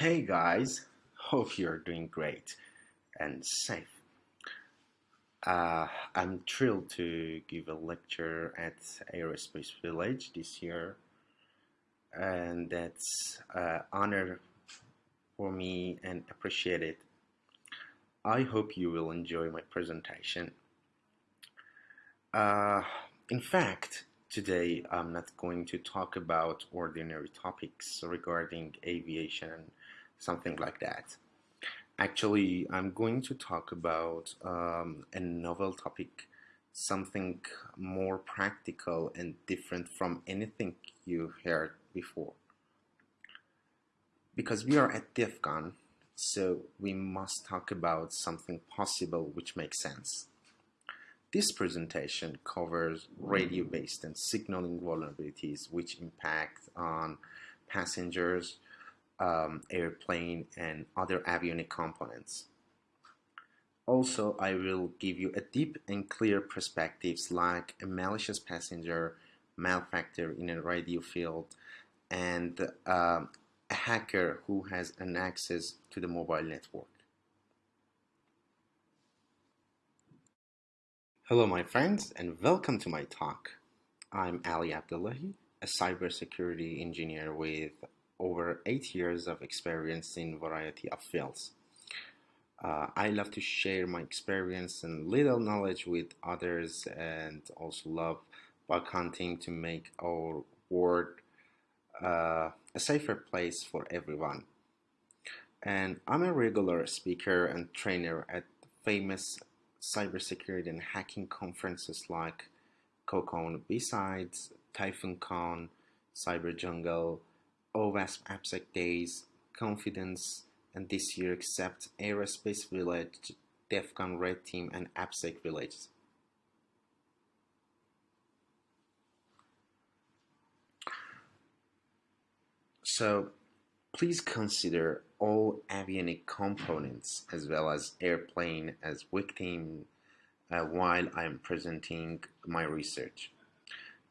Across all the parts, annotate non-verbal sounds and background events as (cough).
Hey guys, hope you're doing great and safe. Uh, I'm thrilled to give a lecture at Aerospace Village this year, and that's an honor for me and appreciate it. I hope you will enjoy my presentation. Uh, in fact, today I'm not going to talk about ordinary topics regarding aviation something like that. Actually, I'm going to talk about um, a novel topic, something more practical and different from anything you heard before. Because we are at DEF so we must talk about something possible which makes sense. This presentation covers radio-based and signaling vulnerabilities which impact on passengers, um, airplane and other avionic components. Also, I will give you a deep and clear perspectives like a malicious passenger, malfactor in a radio field, and uh, a hacker who has an access to the mobile network. Hello my friends and welcome to my talk. I'm Ali Abdullahi, a cybersecurity engineer with over eight years of experience in variety of fields. Uh, I love to share my experience and little knowledge with others and also love bug hunting to make our world uh, a safer place for everyone. And I'm a regular speaker and trainer at famous cybersecurity and hacking conferences like CoCon B-Sides, Typhoon Con, Cyber Jungle, OWASP AppSec Days, Confidence, and this year accept Aerospace Village, DEF CON Red Team, and AppSec Village. So please consider all avionic components as well as airplane as victim uh, while I'm presenting my research.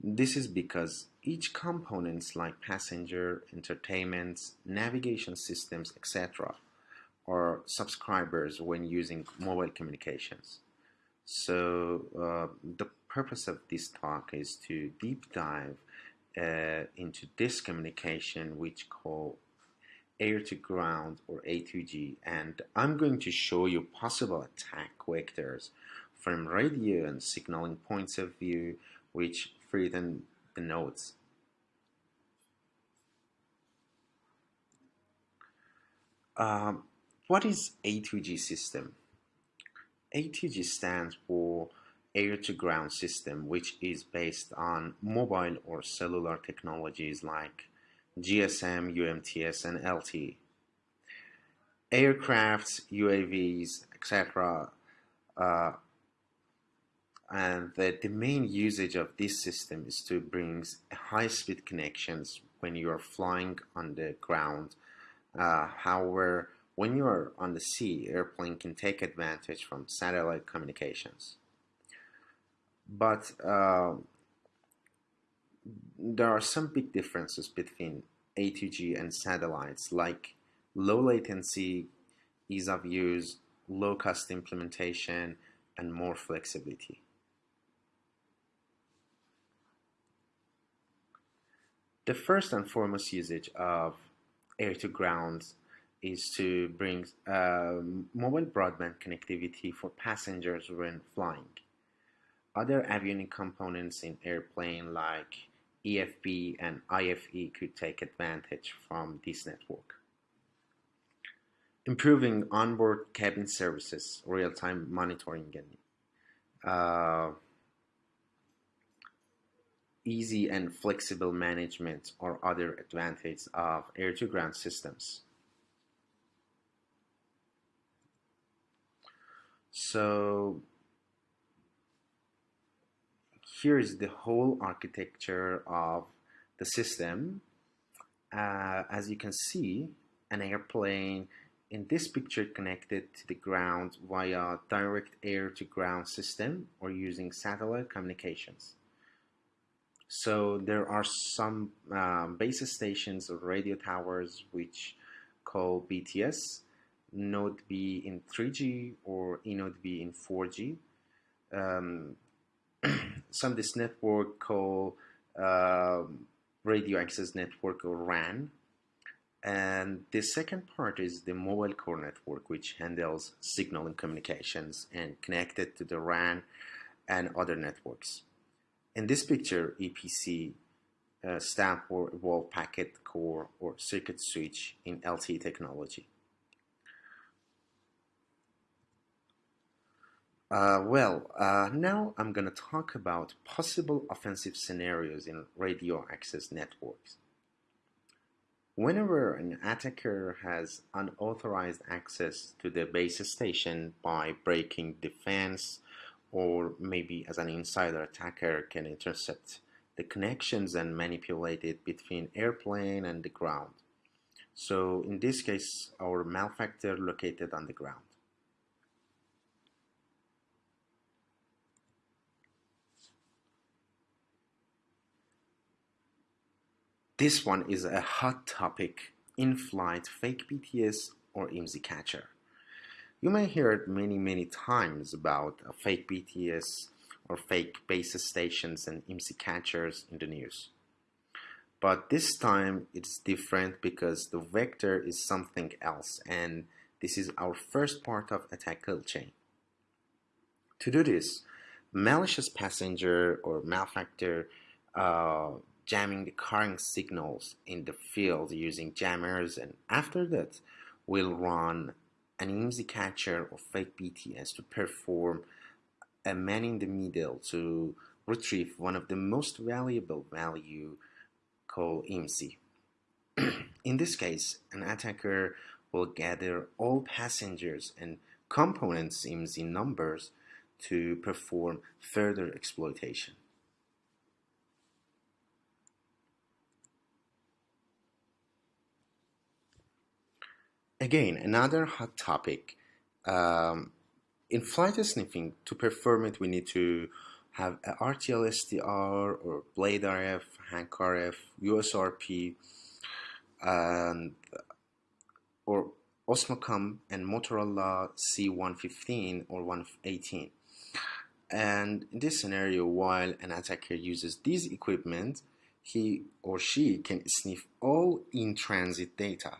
This is because each components like passenger, entertainment, navigation systems, etc. are subscribers when using mobile communications. So uh, the purpose of this talk is to deep dive uh, into this communication which call air to ground or A2G and I'm going to show you possible attack vectors from radio and signaling points of view which threaten the nodes. Um, what is A2G system? A2G stands for air-to-ground system, which is based on mobile or cellular technologies like GSM, UMTS, and LTE. Aircrafts, UAVs, etc. Uh, and the, the main usage of this system is to bring high-speed connections when you are flying on the ground uh, however, when you are on the sea, airplane can take advantage from satellite communications. But uh, there are some big differences between A2G and satellites, like low latency, ease of use, low cost implementation, and more flexibility. The first and foremost usage of air to ground is to bring uh, mobile broadband connectivity for passengers when flying. Other avionic components in airplane like EFB and IFE could take advantage from this network. Improving onboard cabin services, real-time monitoring, and uh, easy and flexible management are other advantages of air-to-ground systems. So here is the whole architecture of the system. Uh, as you can see, an airplane in this picture connected to the ground via direct air-to-ground system or using satellite communications. So there are some um, base stations or radio towers which call BTS, Node B in 3G or eNode B in 4G. Um, (clears throat) some this network called uh, Radio Access Network or RAN. And the second part is the mobile core network, which handles signal and communications and connected to the RAN and other networks. In this picture, EPC uh, stand for Evolved Packet Core or Circuit Switch in LTE technology. Uh, well, uh, now I'm going to talk about possible offensive scenarios in radio access networks. Whenever an attacker has unauthorized access to the base station by breaking the fence or maybe as an insider attacker can intercept the connections and manipulate it between airplane and the ground. So in this case, our malefactor located on the ground. This one is a hot topic, in-flight fake BTS or IMSI catcher. You may hear it many many times about fake BTS or fake base stations and IMSI catchers in the news. But this time it's different because the vector is something else and this is our first part of attack kill chain. To do this, malicious passenger or malefactor uh, jamming the current signals in the field using jammers and after that we'll run an IMSI catcher or fake BTS to perform a man in the middle to retrieve one of the most valuable value called (clears throat) IMSI. in this case, an attacker will gather all passengers and components IMSI numbers to perform further exploitation. Again, another hot topic. Um, in flight sniffing, to perform it, we need to have a RTL SDR or Blade RF, Hank RF, USRP, and or Osmocom and Motorola C115 or 118. And in this scenario, while an attacker uses these equipment, he or she can sniff all in-transit data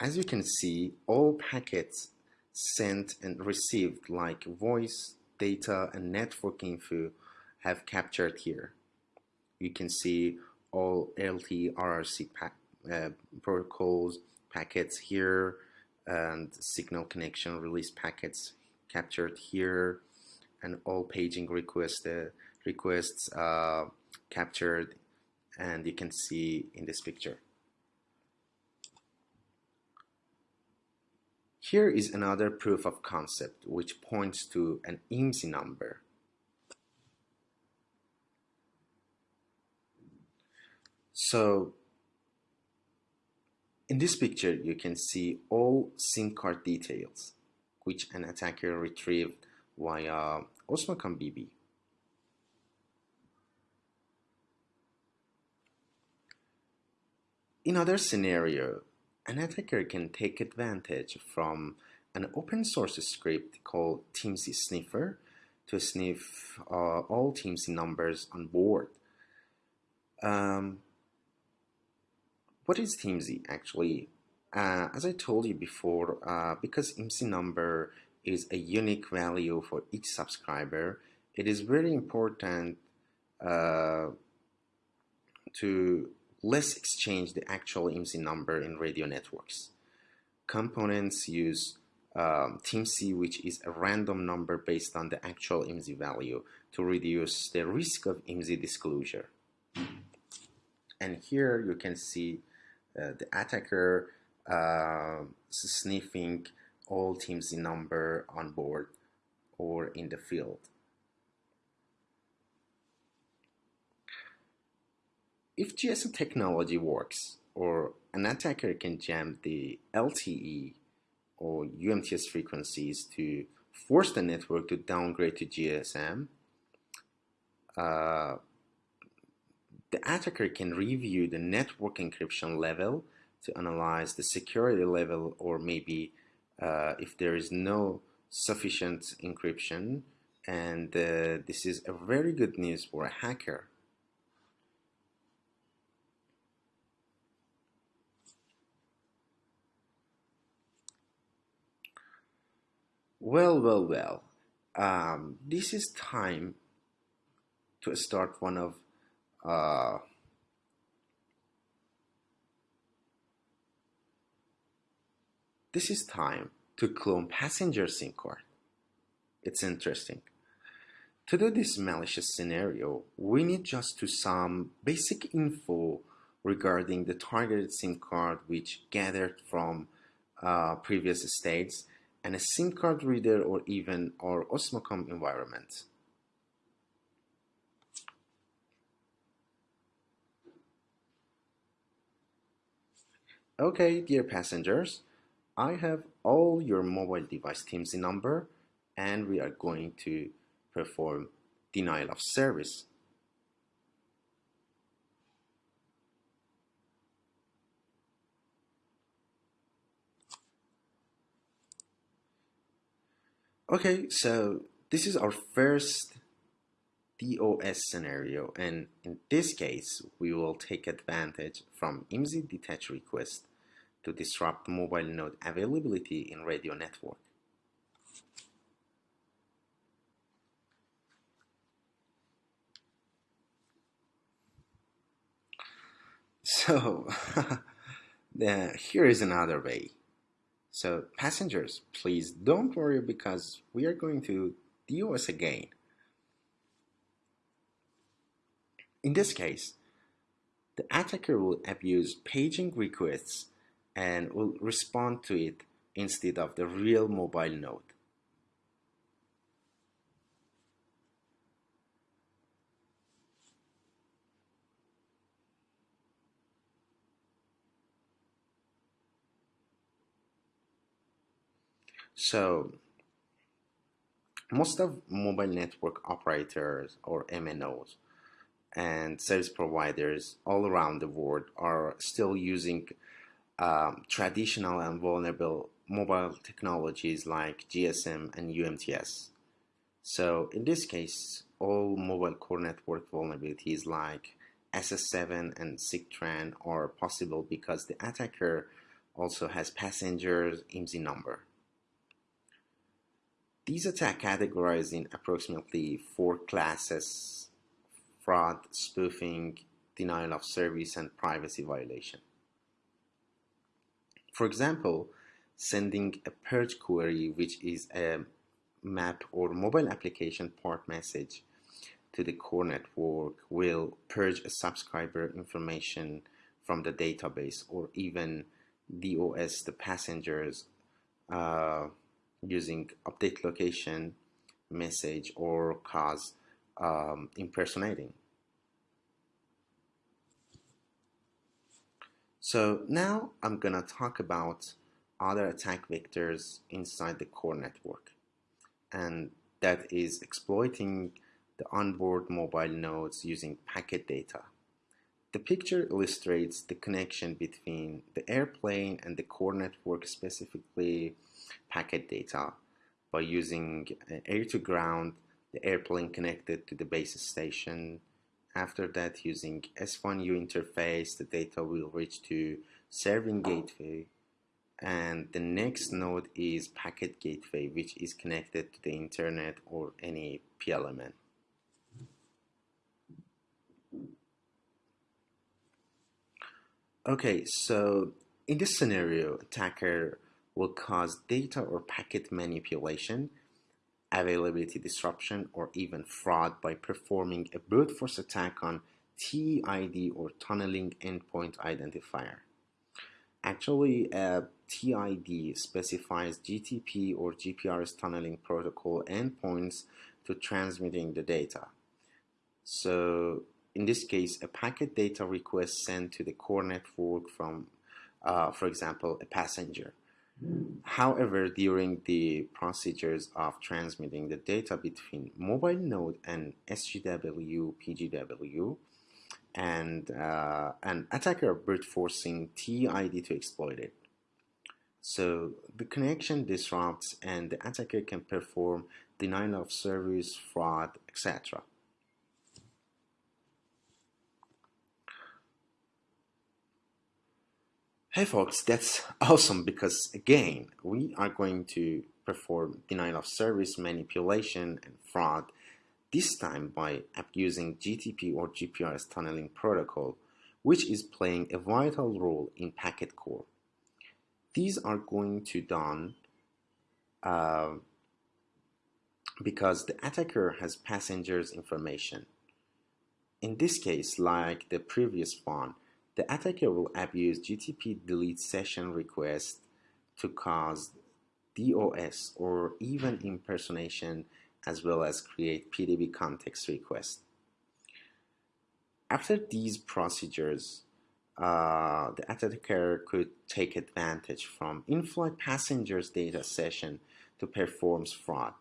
as you can see, all packets sent and received like voice, data, and network info have captured here. You can see all LTE RRC pa uh, protocols packets here and signal connection release packets captured here and all paging request, uh, requests uh, captured and you can see in this picture. Here is another proof of concept which points to an IMSI number. So in this picture you can see all SIM card details which an attacker retrieved via Osmocom BB. In other scenario, an attacker can take advantage from an open source script called TIMSI Sniffer to sniff uh, all TIMSI numbers on board. Um, what is TIMSI actually? Uh, as I told you before, uh, because IMSI number is a unique value for each subscriber, it is very important uh, to let's exchange the actual IMSI number in radio networks. Components use um, TIMSI, which is a random number based on the actual IMSI value to reduce the risk of IMSI disclosure. And here you can see uh, the attacker uh, sniffing all TIMSI number on board or in the field. If GSM technology works, or an attacker can jam the LTE or UMTS frequencies to force the network to downgrade to GSM, uh, The attacker can review the network encryption level to analyze the security level or maybe uh, if there is no sufficient encryption and uh, this is a very good news for a hacker. Well, well, well. Um, this is time to start one of uh, this is time to clone passenger SIM card. It's interesting. To do this malicious scenario, we need just to some basic info regarding the targeted SIM card which gathered from uh, previous states and a SIM card reader or even our Osmocom environment. Okay, dear passengers, I have all your mobile device TMC number and we are going to perform denial of service. Okay, so this is our first DOS scenario and in this case we will take advantage from IMSI detach request to disrupt mobile node availability in radio network. So (laughs) here is another way. So passengers, please don't worry because we are going to DOS again. In this case, the attacker will abuse paging requests and will respond to it instead of the real mobile node. So most of mobile network operators or MNOs and service providers all around the world are still using um, traditional and vulnerable mobile technologies like GSM and UMTS. So in this case, all mobile core network vulnerabilities like SS7 and SIGTRAN are possible because the attacker also has passengers IMSI number. These attacks categorized in approximately four classes fraud, spoofing, denial of service, and privacy violation. For example, sending a purge query, which is a map or mobile application port message to the core network, will purge a subscriber information from the database or even DOS the passengers uh, using update location message or cause um, impersonating. So now I'm gonna talk about other attack vectors inside the core network and that is exploiting the onboard mobile nodes using packet data. The picture illustrates the connection between the airplane and the core network specifically packet data by using uh, air to ground, the airplane connected to the base station. After that, using S1U interface, the data will reach to serving gateway. And the next node is packet gateway, which is connected to the internet or any PLMN. Okay, so in this scenario, attacker will cause data or packet manipulation, availability disruption, or even fraud by performing a brute force attack on TID or tunneling endpoint identifier. Actually, a TID specifies GTP or GPRS tunneling protocol endpoints to transmitting the data. So in this case, a packet data request sent to the core network from, uh, for example, a passenger However, during the procedures of transmitting the data between mobile node and SGW, PGW, and uh, an attacker brute forcing TID to exploit it. So the connection disrupts and the attacker can perform denial of service, fraud, etc. Hey folks, that's (laughs) awesome because again, we are going to perform denial of service manipulation and fraud, this time by using GTP or GPRS tunneling protocol, which is playing a vital role in packet core. These are going to done uh, because the attacker has passengers information. In this case, like the previous one, the attacker will abuse GTP delete session request to cause DOS or even impersonation as well as create PDB context request. After these procedures, uh, the attacker could take advantage from in-flight passengers data session to perform fraud,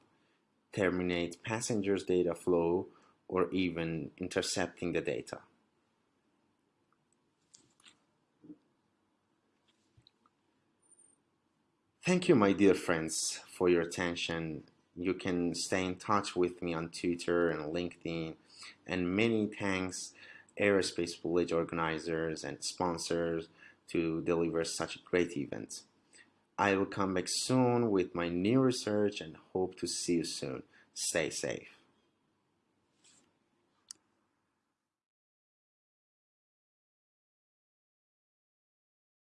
terminate passengers data flow, or even intercepting the data. Thank you, my dear friends, for your attention. You can stay in touch with me on Twitter and LinkedIn. And many thanks, Aerospace Village organizers and sponsors, to deliver such a great event. I will come back soon with my new research and hope to see you soon. Stay safe.